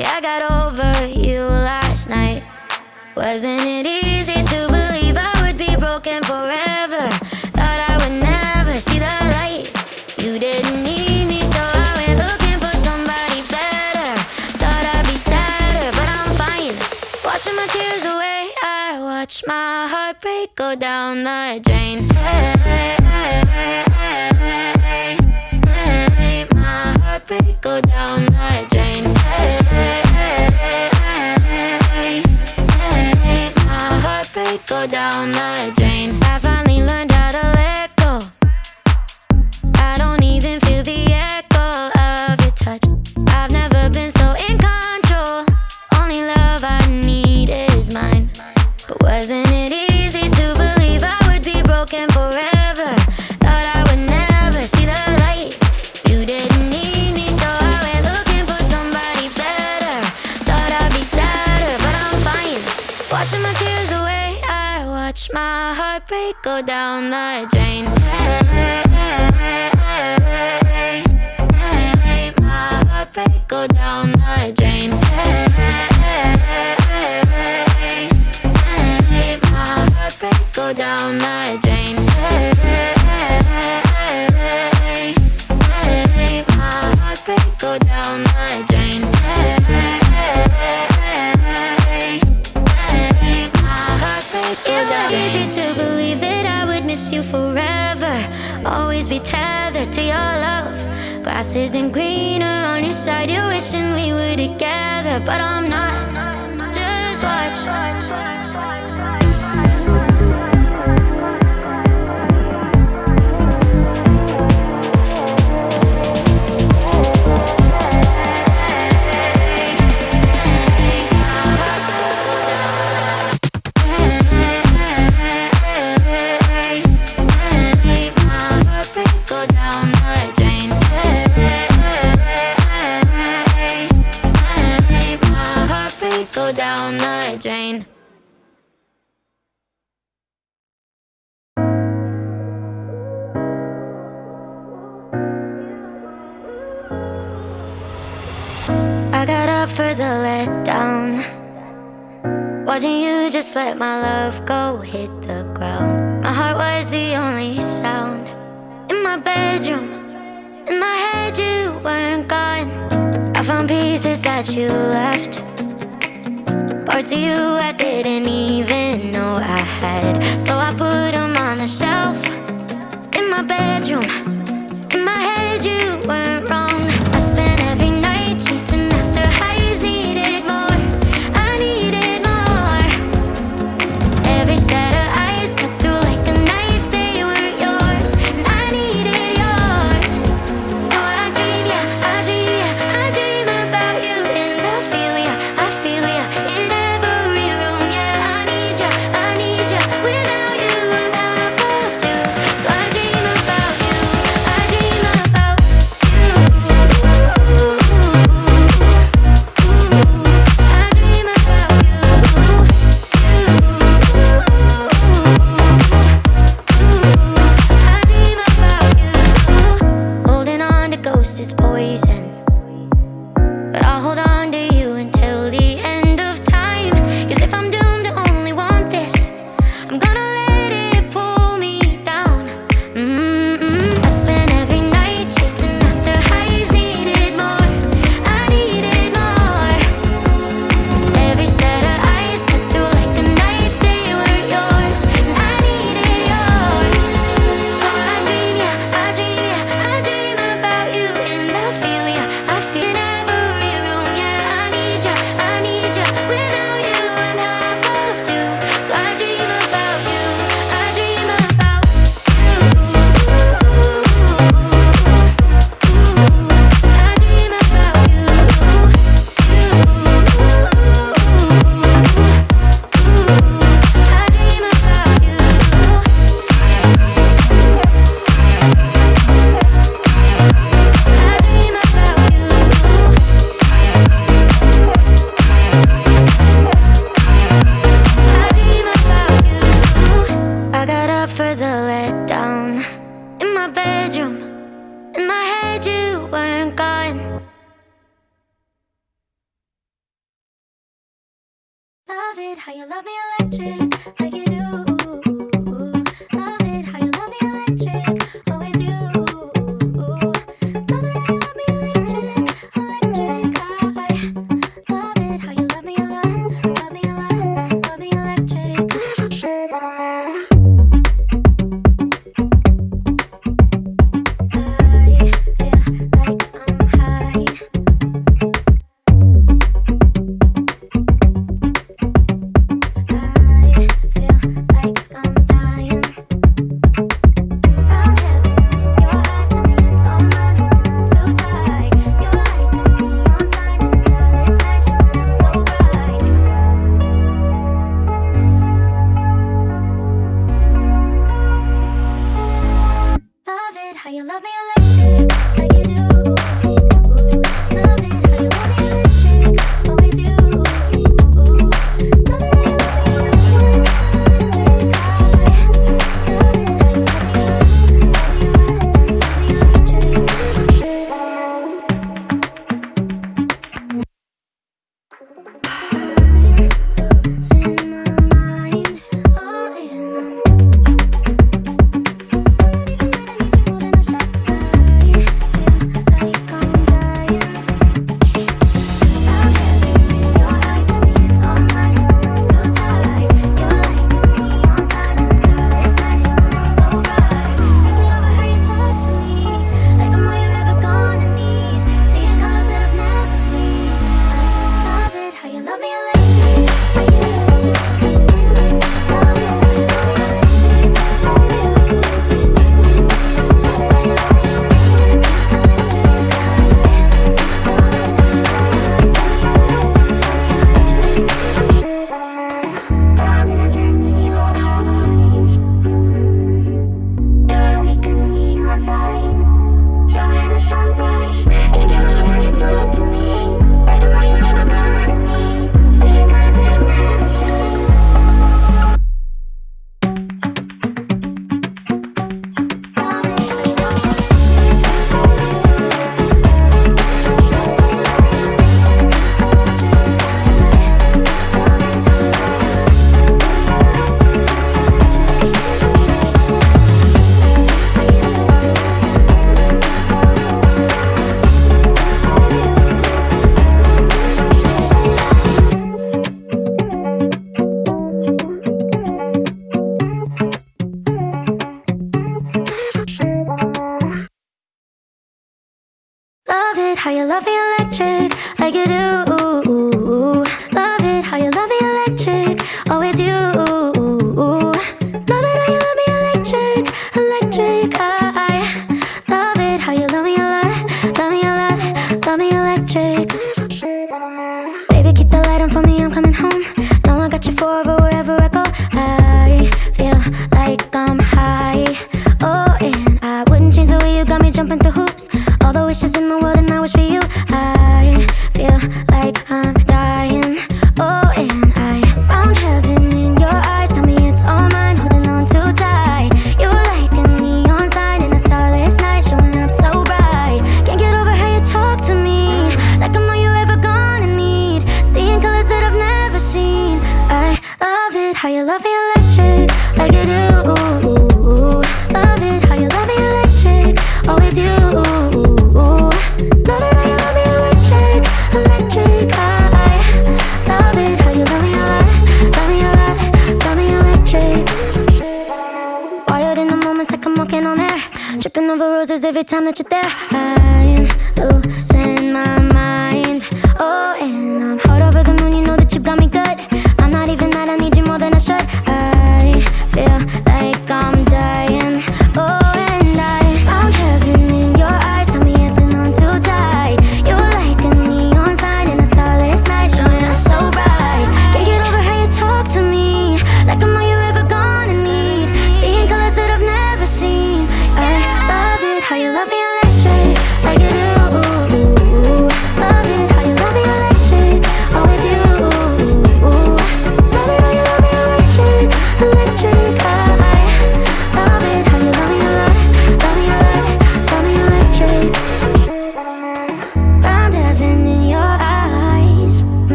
Yeah, I got over you last night. Wasn't it easy to believe I would be broken forever? Thought I would never see the light. You didn't need me so I went looking for somebody better. Thought I'd be sadder but I'm fine. Washing my tears away I watch my heart break go down the drain. hey. down the drain. down the drain. isn't greener on your side. You're wishing we were together, but I'm not. Just watch.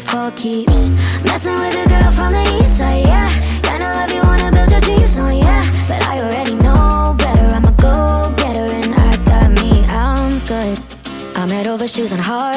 play for keeps. Messing with a girl from the east side, yeah. Kinda love you, wanna build your dreams on, yeah. But I already know better, I'm a go-getter And I got me, I'm good. I'm head over shoes and heart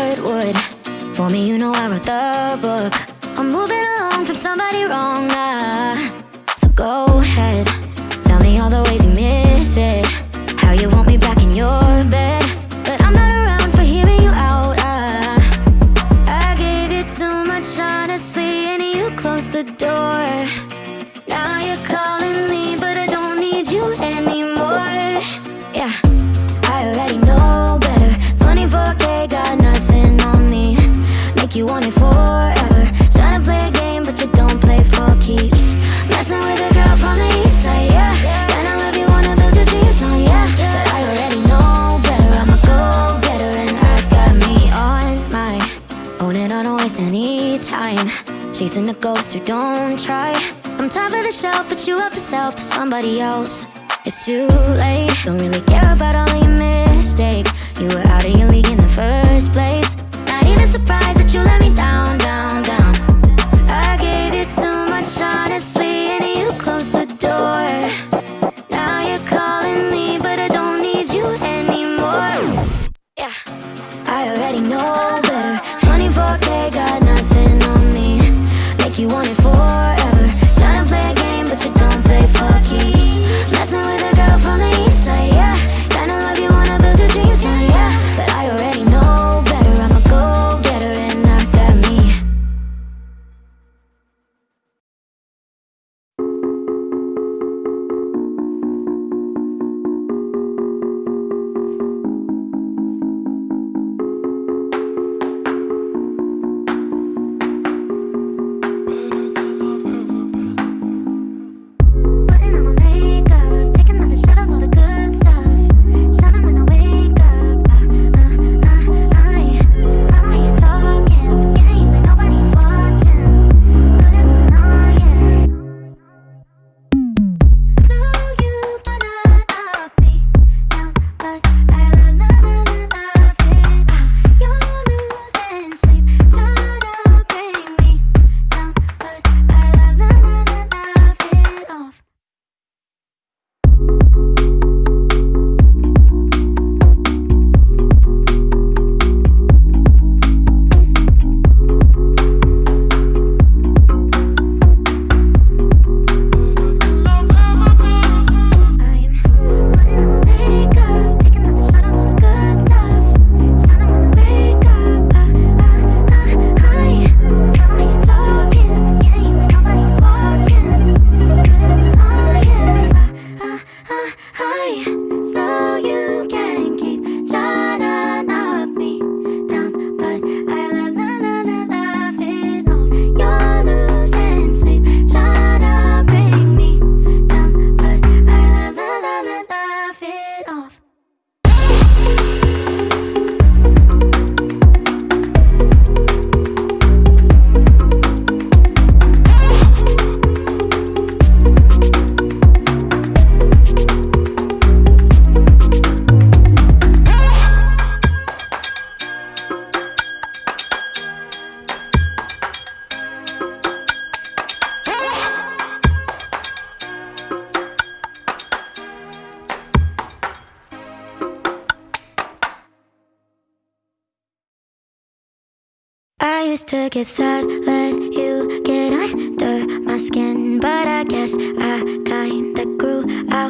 somebody else. It's too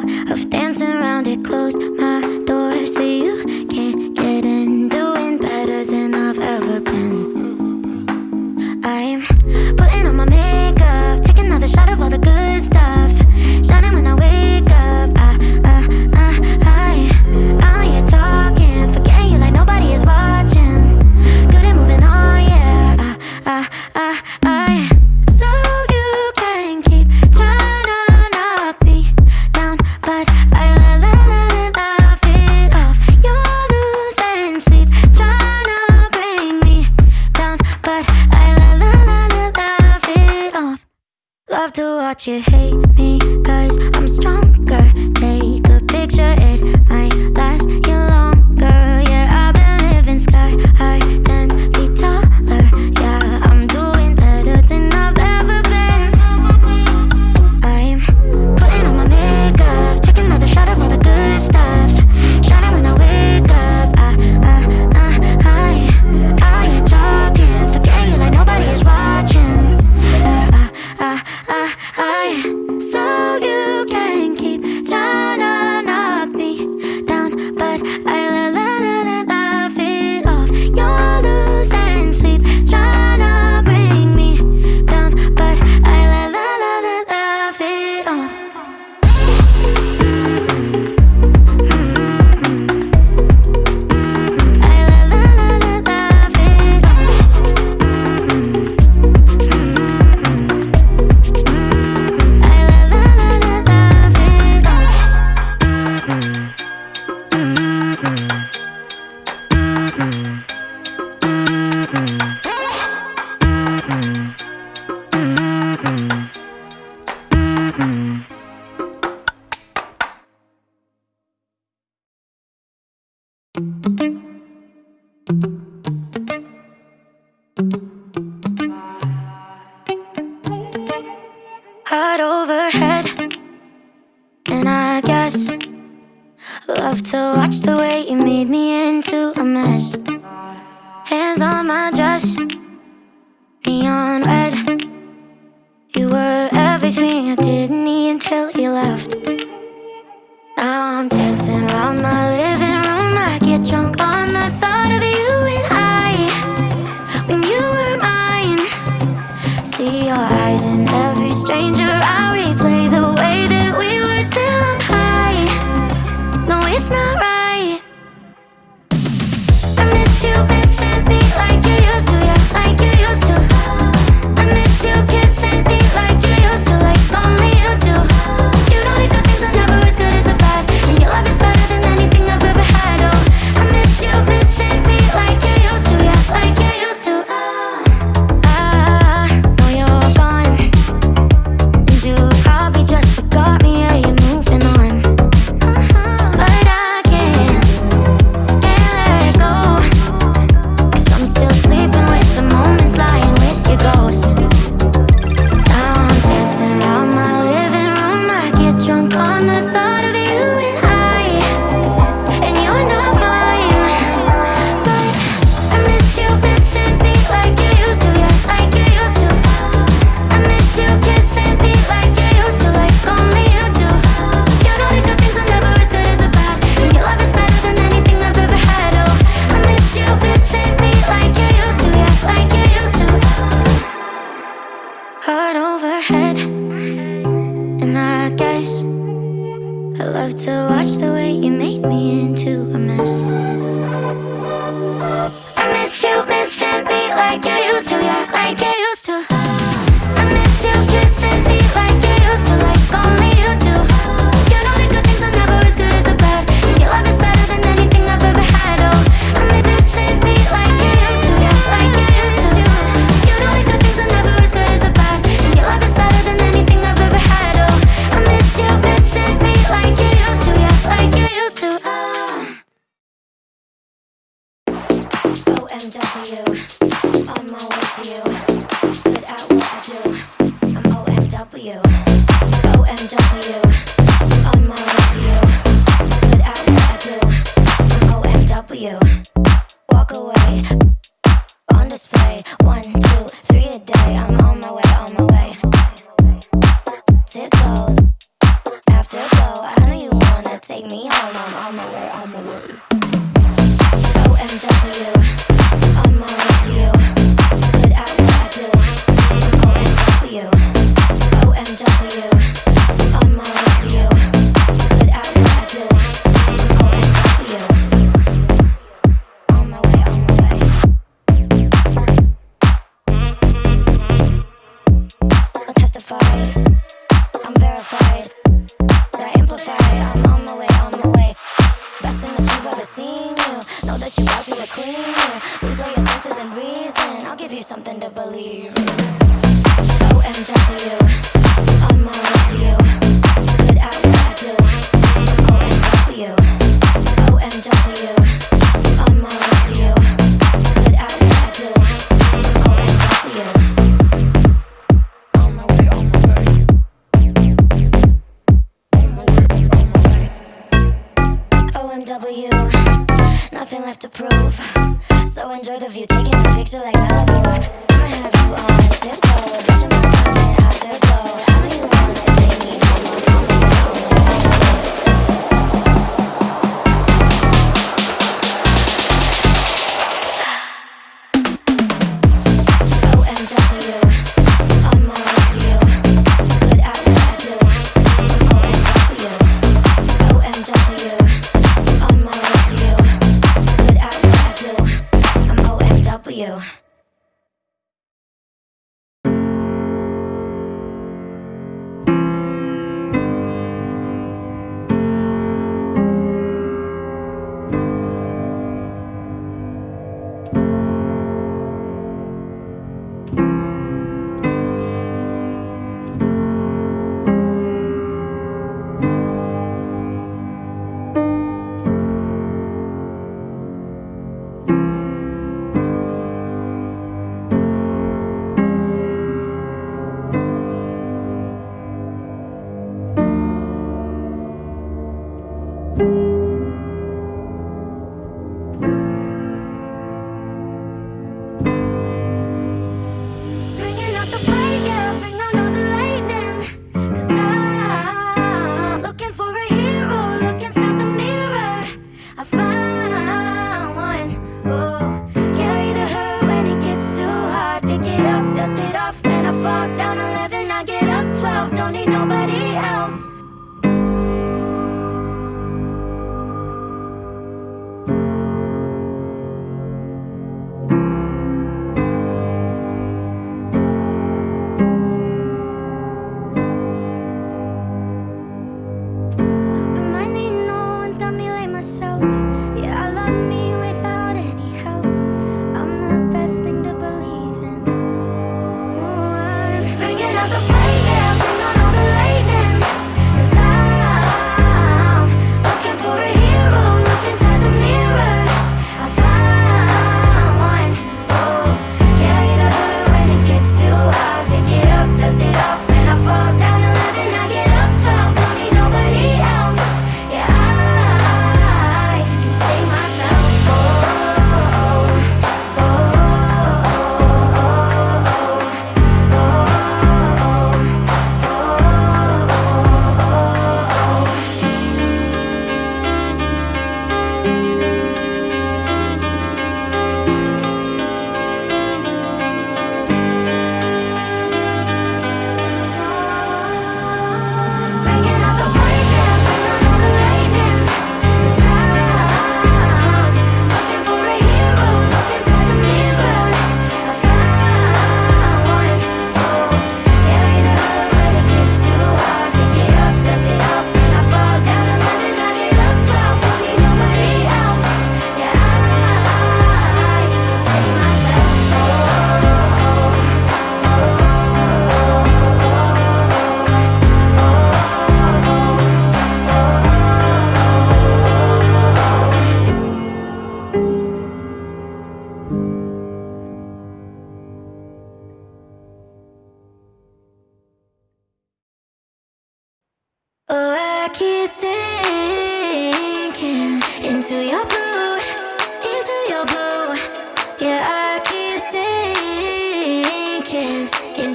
啊。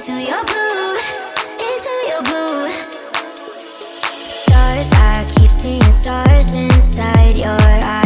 into your blue, into your blue Stars, I keep seeing stars inside your eyes.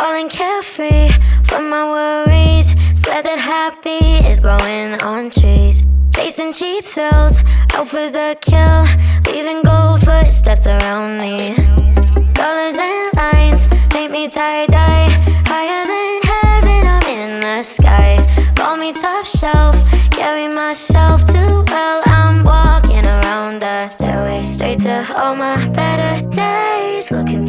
Falling carefree from my worries. Swear that happy is growing on trees. Chasing cheap thrills, out for the kill. Leaving gold footsteps around me. Colors and lines make me tie-dye Higher than heaven, I'm in the sky. Call me top shelf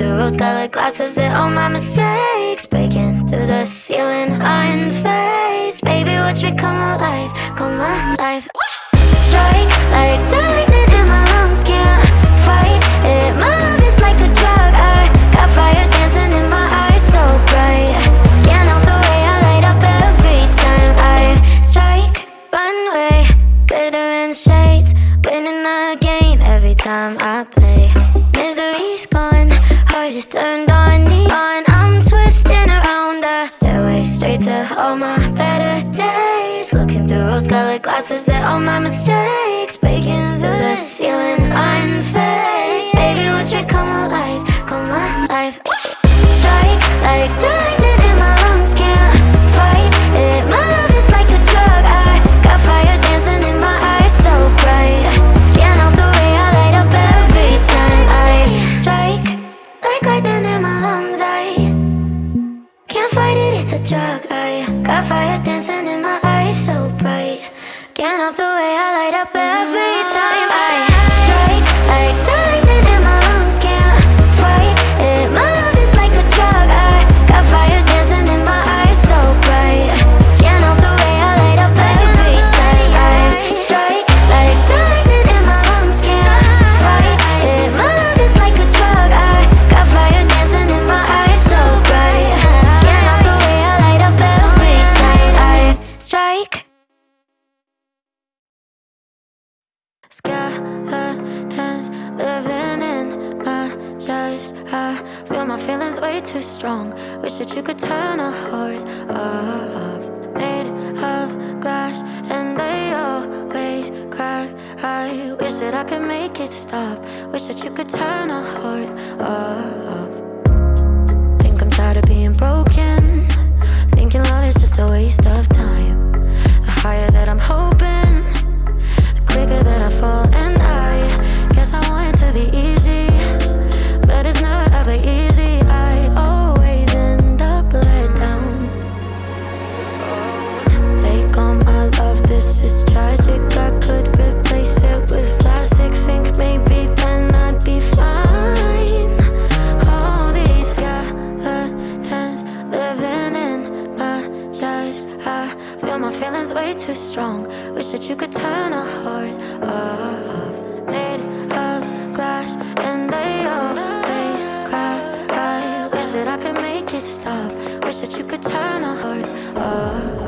The rose-colored glasses, they're all my mistakes. Breaking through the ceiling, unfazed Baby, watch me come alive, come alive. Strike like lightning all my better days. Looking through rose-colored glasses at all my mistakes. Breaking through the ceiling, unfazed Baby, watch me come alive, come alive. Strike like that strong. Wish that you could turn a heart off Made of glass and they always crack I wish that I could make it stop. Wish that you could turn a heart off Think I'm tired of being broken. Thinking love is just a waste of time. The higher that I'm hoping The quicker that I fall and that you could turn a heart off Made of glass and they always cry. I wish that I could make it stop. Wish that you could turn a heart off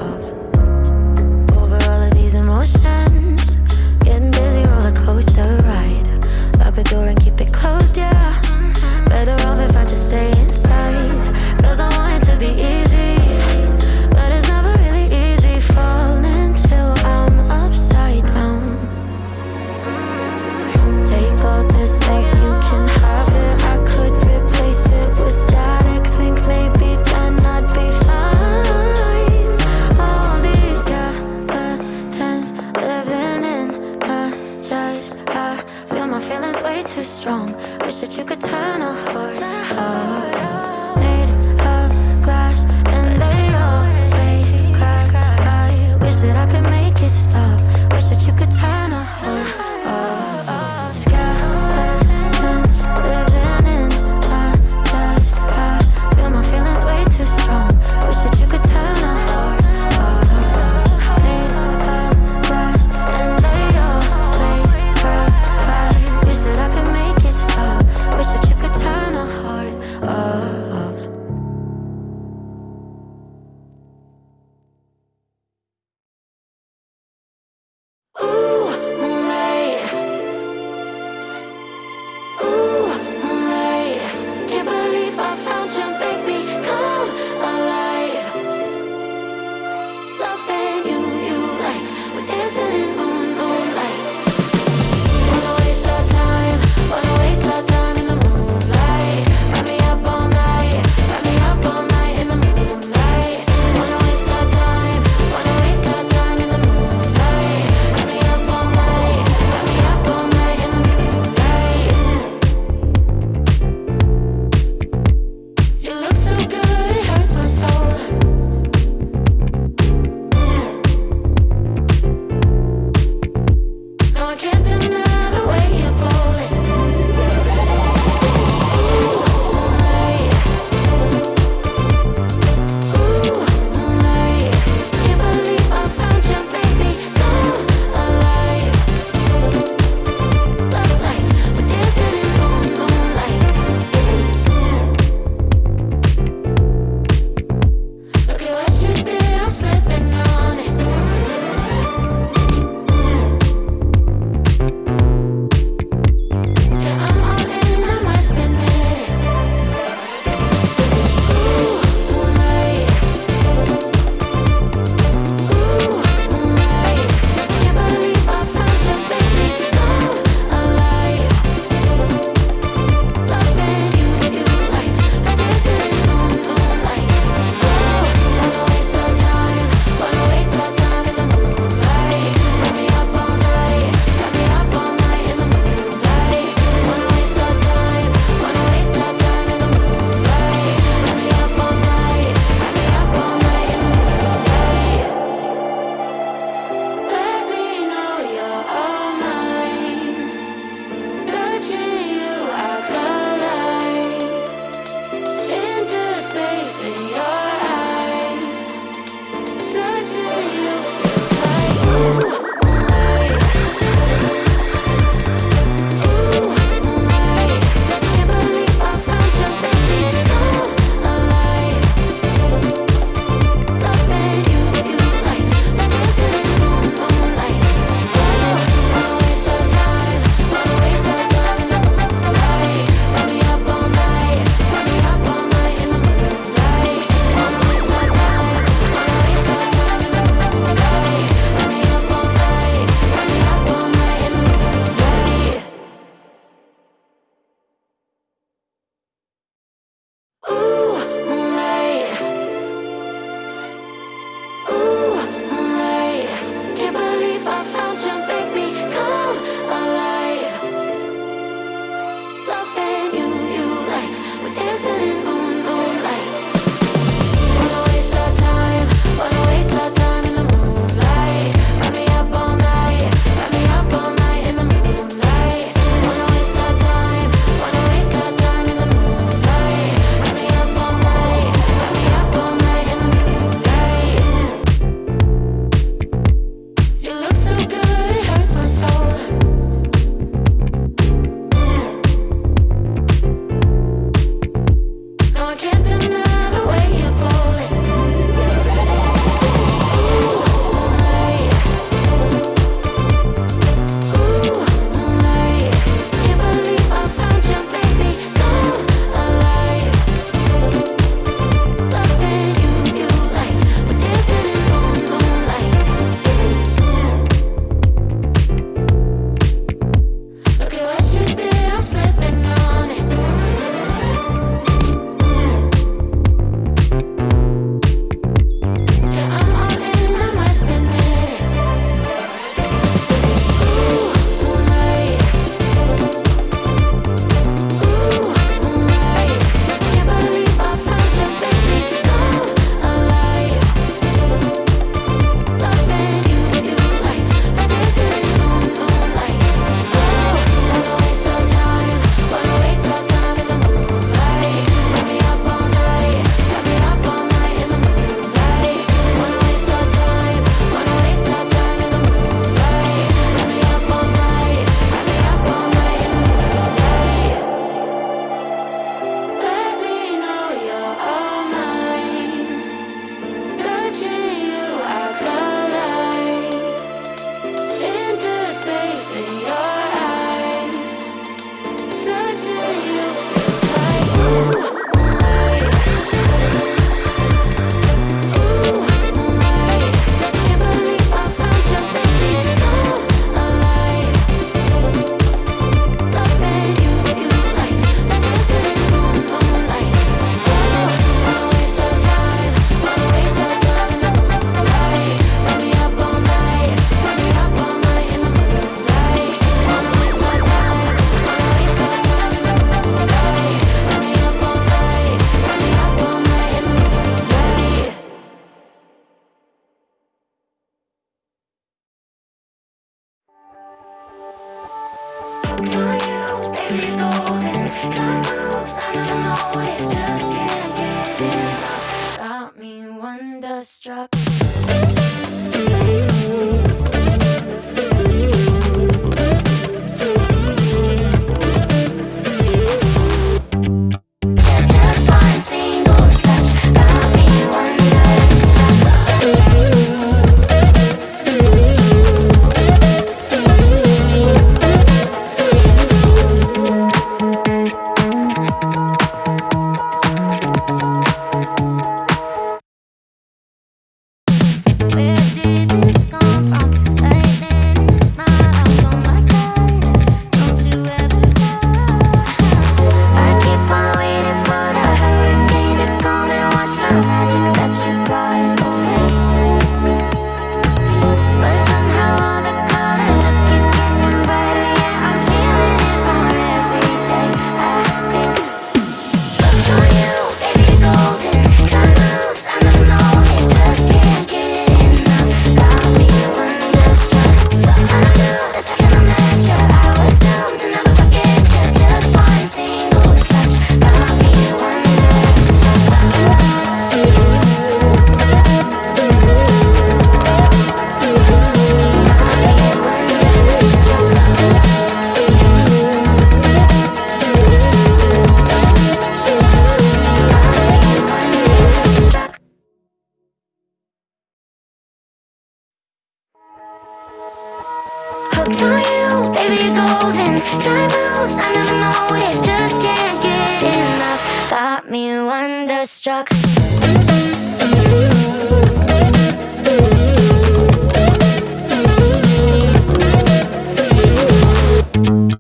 got me wonderstruck.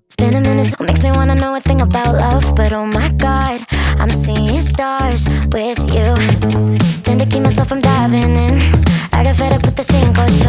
It's been a minute, so it makes me wanna know a thing about love But oh my god, I'm seeing stars with you. Tend to keep myself from diving in. I got fed up with the same course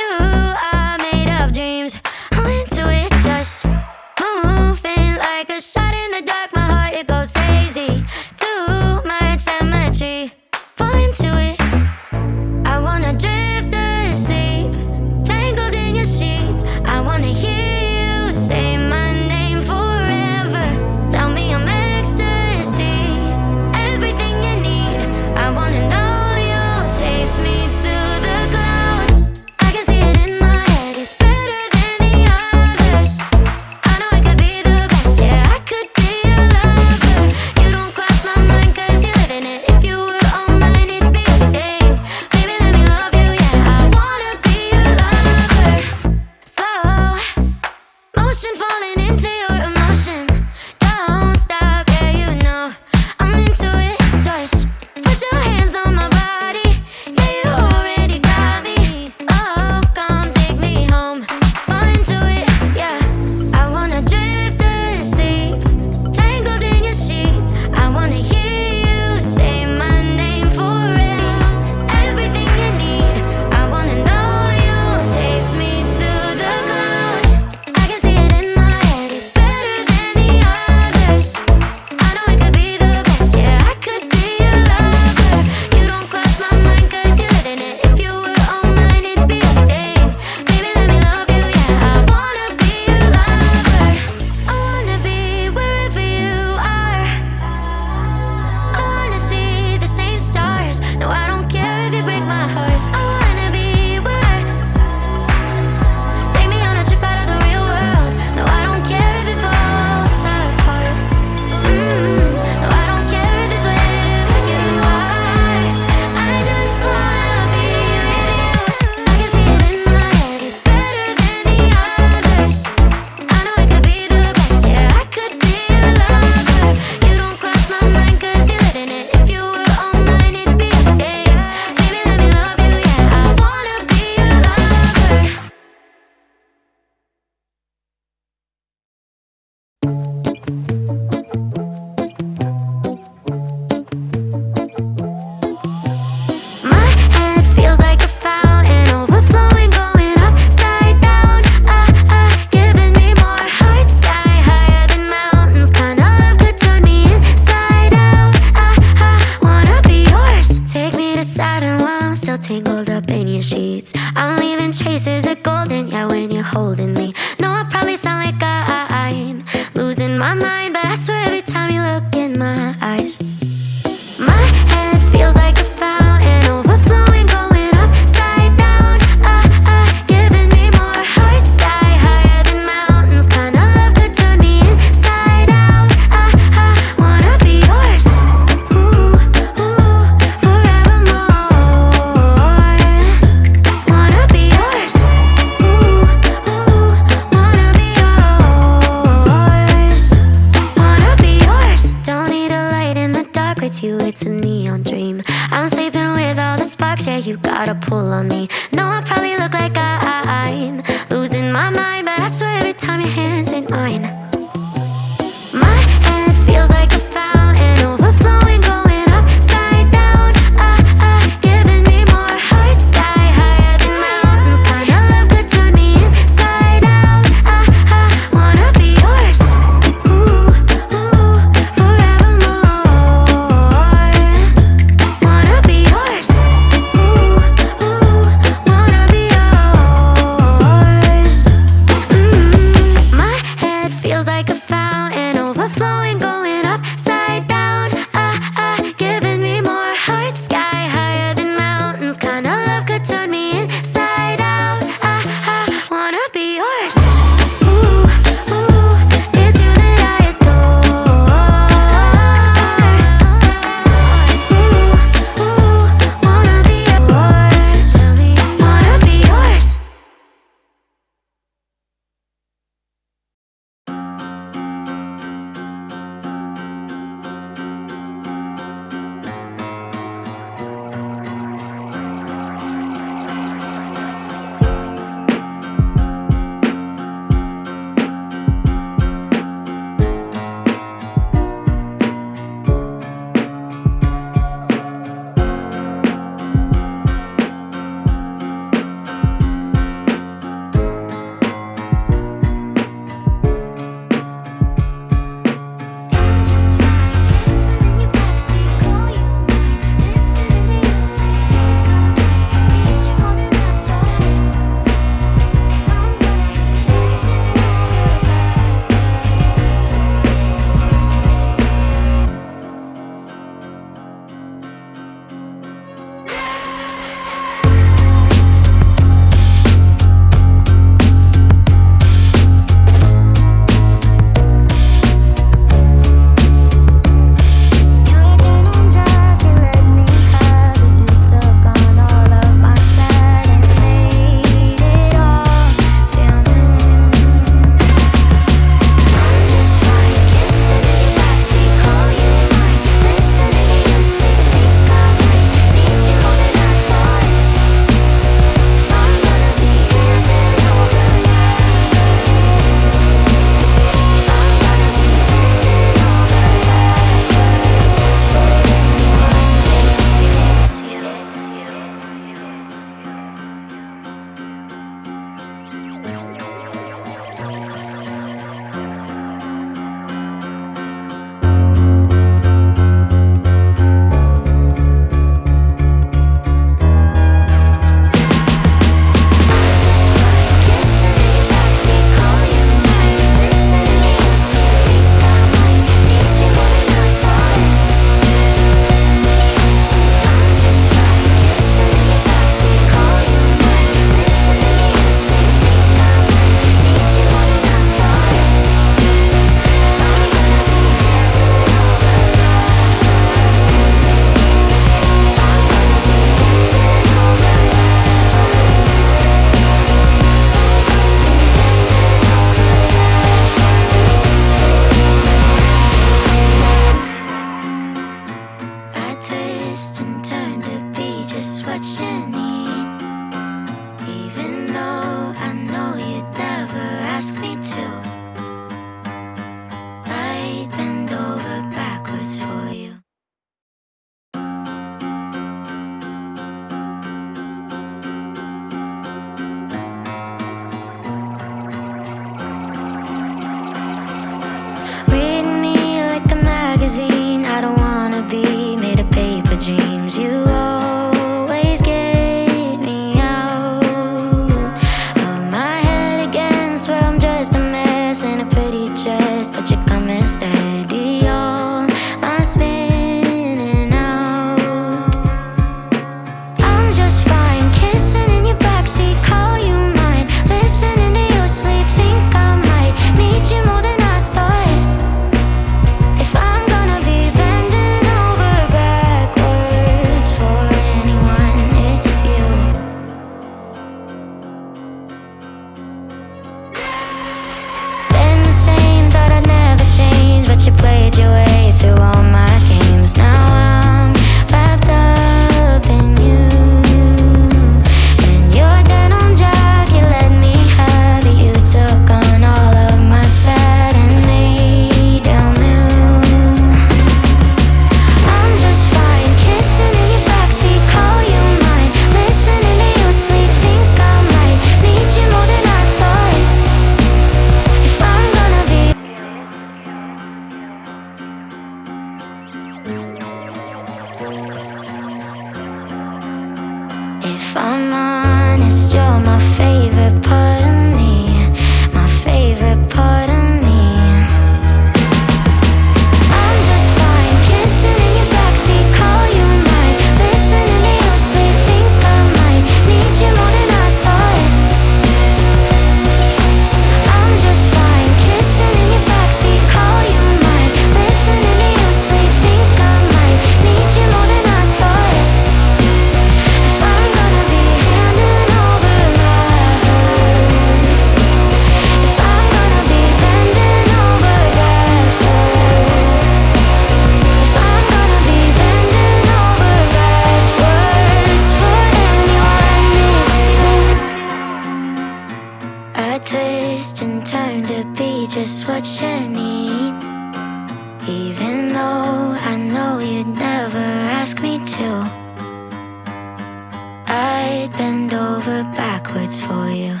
for you.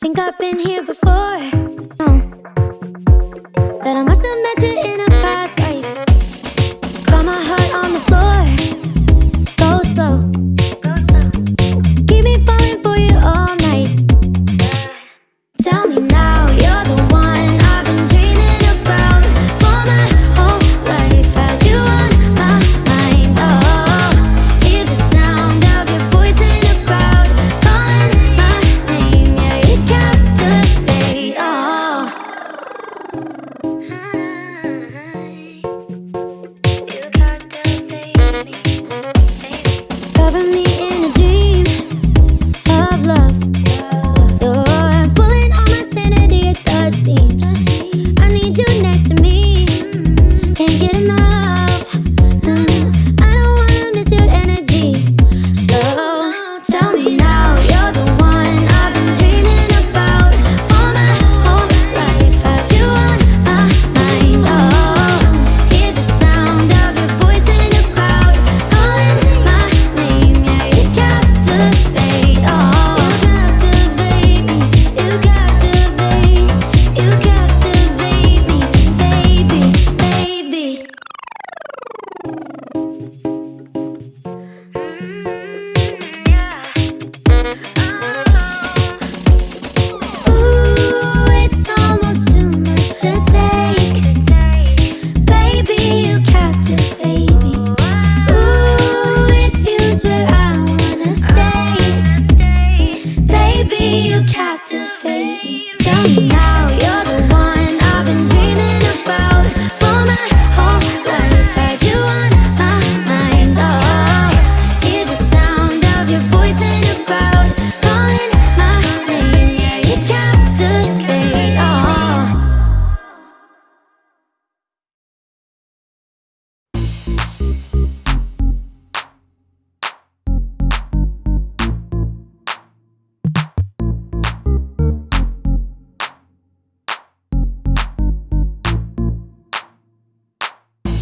Think I've been here before.